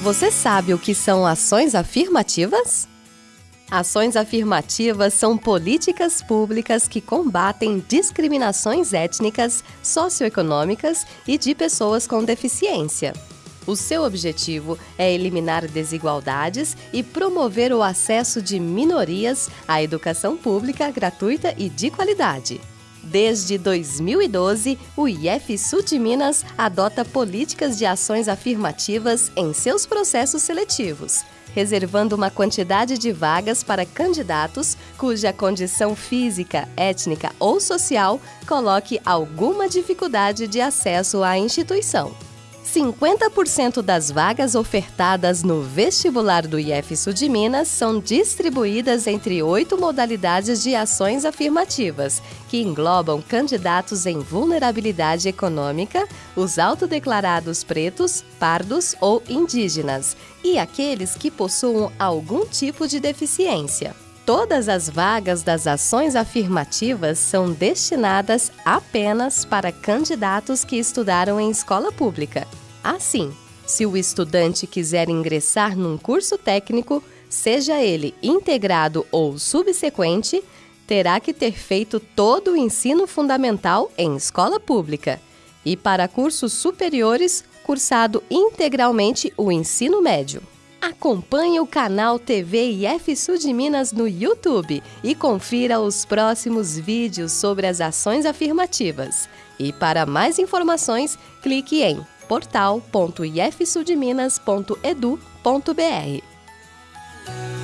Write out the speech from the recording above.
Você sabe o que são ações afirmativas? Ações afirmativas são políticas públicas que combatem discriminações étnicas, socioeconômicas e de pessoas com deficiência. O seu objetivo é eliminar desigualdades e promover o acesso de minorias à educação pública gratuita e de qualidade. Desde 2012, o Sul de Minas adota políticas de ações afirmativas em seus processos seletivos, reservando uma quantidade de vagas para candidatos cuja condição física, étnica ou social coloque alguma dificuldade de acesso à instituição. 50% das vagas ofertadas no vestibular do Sul de Minas são distribuídas entre oito modalidades de ações afirmativas, que englobam candidatos em vulnerabilidade econômica, os autodeclarados pretos, pardos ou indígenas, e aqueles que possuam algum tipo de deficiência. Todas as vagas das ações afirmativas são destinadas apenas para candidatos que estudaram em escola pública. Assim, se o estudante quiser ingressar num curso técnico, seja ele integrado ou subsequente, terá que ter feito todo o ensino fundamental em escola pública e, para cursos superiores, cursado integralmente o ensino médio. Acompanhe o canal TV IF Sul de Minas no YouTube e confira os próximos vídeos sobre as ações afirmativas. E para mais informações, clique em portal.ifsudminas.edu.br.